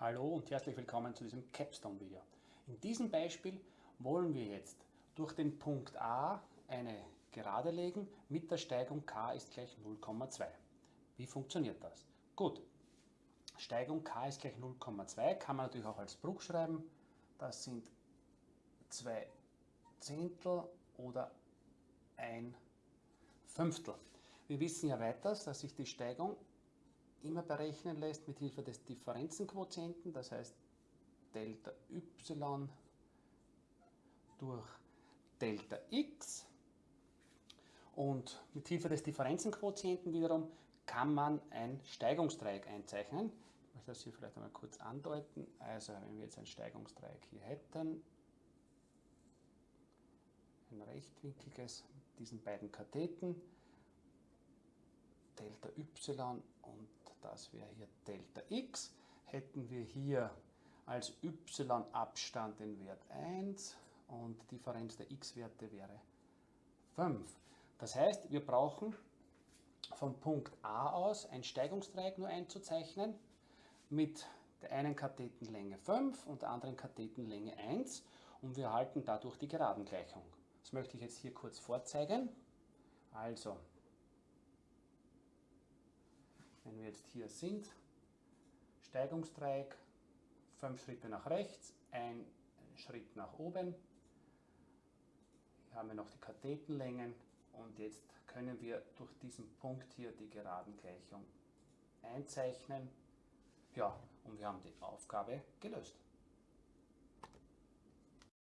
Hallo und herzlich willkommen zu diesem Capstone-Video. In diesem Beispiel wollen wir jetzt durch den Punkt A eine Gerade legen mit der Steigung k ist gleich 0,2. Wie funktioniert das? Gut, Steigung k ist gleich 0,2 kann man natürlich auch als Bruch schreiben. Das sind 2 Zehntel oder ein Fünftel. Wir wissen ja weiters, dass sich die Steigung immer berechnen lässt mit Hilfe des Differenzenquotienten, das heißt Delta y durch Delta x. Und mit Hilfe des Differenzenquotienten wiederum kann man ein Steigungsdreieck einzeichnen. Ich möchte das hier vielleicht einmal kurz andeuten. Also wenn wir jetzt ein Steigungsdreieck hier hätten, ein rechtwinkliges mit diesen beiden Katheten, Delta y und das wäre hier Delta x, hätten wir hier als y-Abstand den Wert 1 und Differenz der x-Werte wäre 5. Das heißt, wir brauchen vom Punkt A aus ein Steigungsdreieck nur einzuzeichnen mit der einen Kathetenlänge 5 und der anderen Kathetenlänge 1 und wir erhalten dadurch die Geradengleichung. Das möchte ich jetzt hier kurz vorzeigen. Also, wenn wir jetzt hier sind, Steigungsdreieck, fünf Schritte nach rechts, ein Schritt nach oben. Hier haben wir noch die Kathetenlängen und jetzt können wir durch diesen Punkt hier die Geradengleichung einzeichnen. Ja, und wir haben die Aufgabe gelöst.